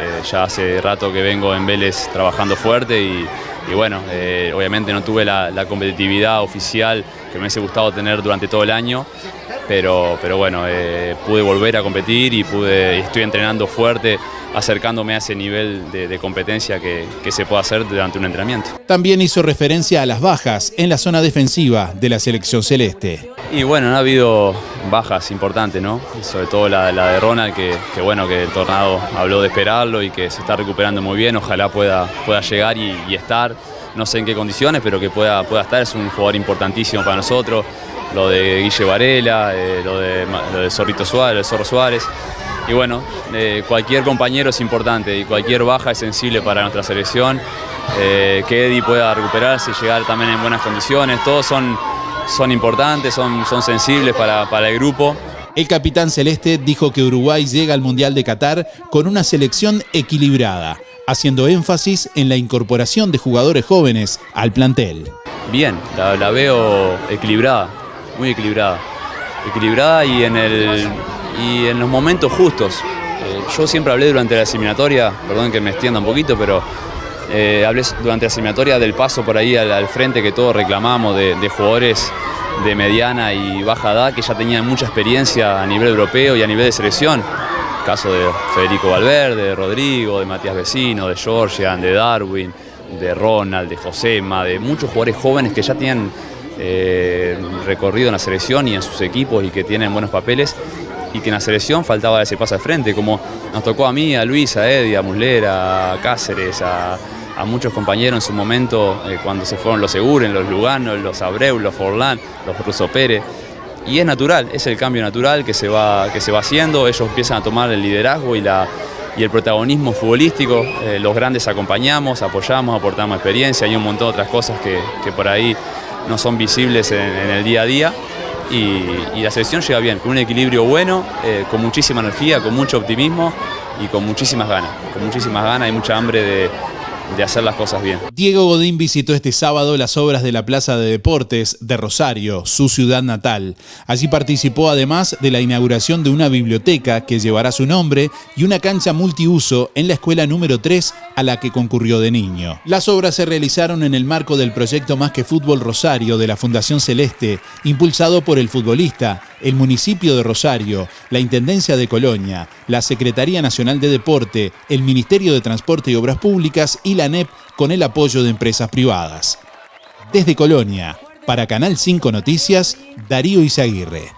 É. Ya hace rato que vengo en Vélez trabajando fuerte y, bueno, eh, obviamente no tuve la, competitividad oficial que me hubiese gustado tener durante todo el año, pero, pero bueno, eh, pude volver a competir y pude, estoy entrenando fuerte, acercándome a ese nivel de, competencia que, que, se puede hacer durante un entrenamiento. También hizo referencia a las bajas en la zona defensiva de la selección celeste. Y bueno, no ha habido bajas importantes, ¿no? Sobre todo la, de Ronald, que, bueno, que el Tornado habló de esperarlo y que se está recuperando muy bien, ojalá pueda, pueda llegar y, estar, no sé en qué condiciones, pero que pueda, pueda estar, es un jugador importantísimo para nosotros, lo de Guille Varela, eh, lo, de, lo Zorrito Suárez, lo de Zorro Suárez, y bueno, eh, cualquier compañero es importante y cualquier baja es sensible para nuestra selección, eh, que Eddie pueda recuperarse y llegar también en buenas condiciones, todos son, son importantes, son, son sensibles para, para el grupo. El capitán celeste dijo que Uruguay llega al Mundial de Qatar con una selección equilibrada, haciendo énfasis en la incorporación de jugadores jóvenes al plantel. Bien, la, veo equilibrada, muy equilibrada. Equilibrada y en el y en los momentos justos. Eh, yo siempre hablé durante la eliminatoria, perdón que me extienda un poquito, pero eh, hablé durante la eliminatoria del paso por ahí al, frente que todos reclamamos de, jugadores de mediana y baja edad que ya tenían mucha experiencia a nivel europeo y a nivel de selección. Caso de Federico Valverde, de Rodrigo, de Matías Vecino, de Georgian, de Darwin, de Ronald, de Josema, de muchos jugadores jóvenes que ya tienen eh, recorrido en la selección y en sus equipos y que tienen buenos papeles y que en la selección faltaba ese paso al frente, como nos tocó a mí, a Luis, a Eddie, a Muslera, a Cáceres, a, muchos compañeros en su momento, eh, cuando se fueron los Seguren, los Lugano, los Abreu, los Forlán, los Russo Pérez. Y es natural, es el cambio natural que se va, que se va haciendo, ellos empiezan a tomar el liderazgo y, la, y el protagonismo futbolístico, eh, los grandes acompañamos, apoyamos, aportamos experiencia. Y un montón de otras cosas que, por ahí no son visibles en el día a día. Y, la selección llega bien, con un equilibrio bueno, eh, con muchísima energía, con mucho optimismo y con muchísimas ganas, con muchísimas ganas y mucha hambre de, de hacer las cosas bien. Diego Godín visitó este sábado las obras de la Plaza de Deportes de Rosario, su ciudad natal. Allí participó además de la inauguración de una biblioteca que llevará su nombre y una cancha multiuso en la escuela número 3 a la que concurrió de niño. Las obras se realizaron en el marco del proyecto Más que Fútbol Rosario de la Fundación Celeste, impulsado por el futbolista, el municipio de Rosario, la Intendencia de Colonia, la Secretaría Nacional de Deporte, el Ministerio de Transporte y Obras Públicas y la NEP con el apoyo de empresas privadas. Desde Colonia, para Canal 5 Noticias, Darío Izaguirre.